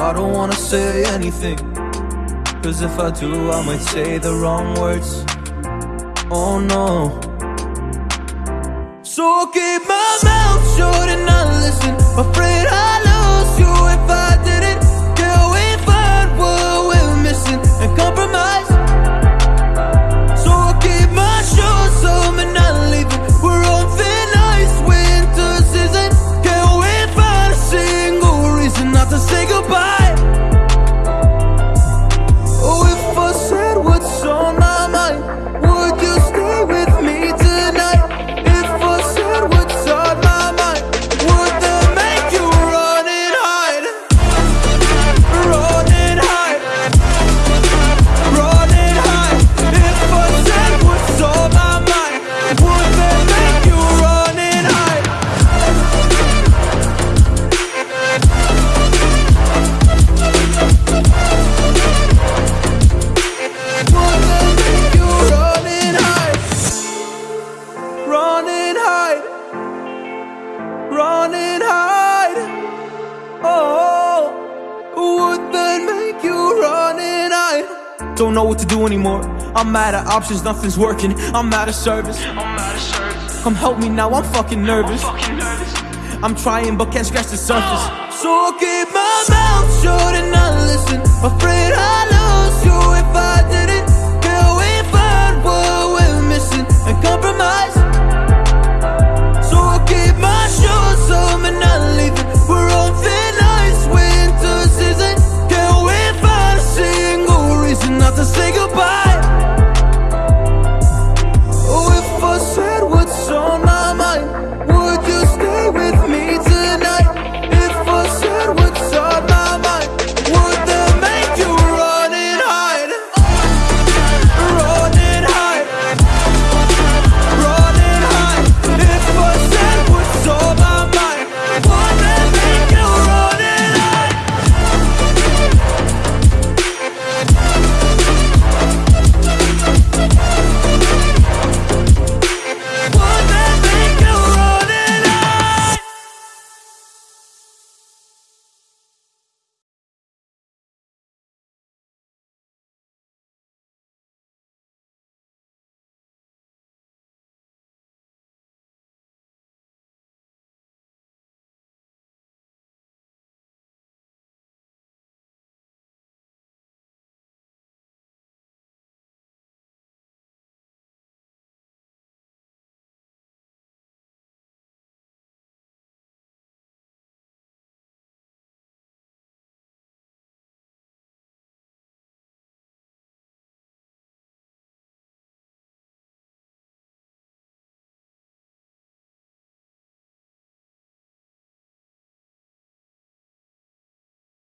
I don't wanna say anything. Cause if I do, I might say the wrong words. Oh no. So I'll keep my mouth shut and not listen. Afraid I Don't know what to do anymore. I'm out of options, nothing's working. I'm out of service. Come help me now, I'm fucking nervous. I'm trying but can't scratch the surface. So I'll keep my mouth shut and not listen. Afraid